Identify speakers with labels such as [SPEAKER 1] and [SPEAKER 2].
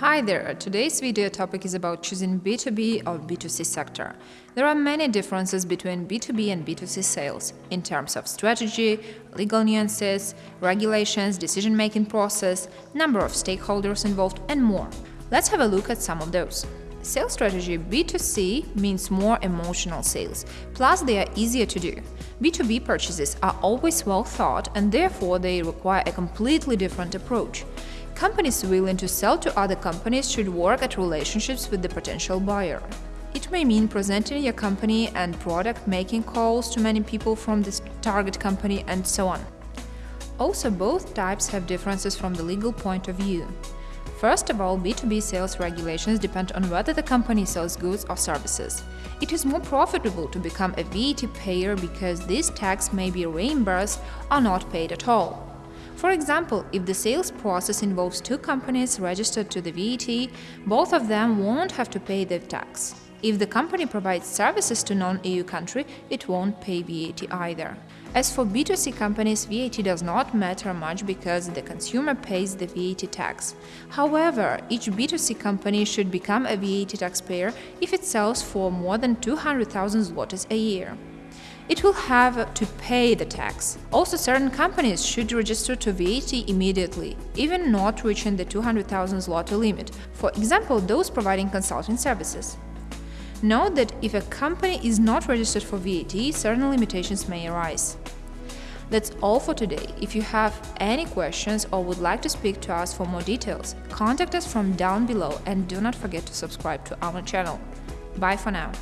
[SPEAKER 1] Hi there, uh, today's video topic is about choosing B2B or B2C sector. There are many differences between B2B and B2C sales in terms of strategy, legal nuances, regulations, decision-making process, number of stakeholders involved and more. Let's have a look at some of those. Sales strategy B2C means more emotional sales, plus they are easier to do. B2B purchases are always well thought and therefore they require a completely different approach. Companies willing to sell to other companies should work at relationships with the potential buyer. It may mean presenting your company and product, making calls to many people from this target company, and so on. Also, both types have differences from the legal point of view. First of all, B2B sales regulations depend on whether the company sells goods or services. It is more profitable to become a VAT payer because this tax may be reimbursed or not paid at all. For example, if the sales process involves two companies registered to the VAT, both of them won't have to pay the tax. If the company provides services to non-EU country, it won't pay VAT either. As for B2C companies, VAT does not matter much because the consumer pays the VAT tax. However, each B2C company should become a VAT taxpayer if it sells for more than 200,000 zlotys a year it will have to pay the tax. Also, certain companies should register to VAT immediately, even not reaching the 200,000 zloty limit, for example, those providing consulting services. Note that if a company is not registered for VAT, certain limitations may arise. That's all for today. If you have any questions or would like to speak to us for more details, contact us from down below and do not forget to subscribe to our channel. Bye for now.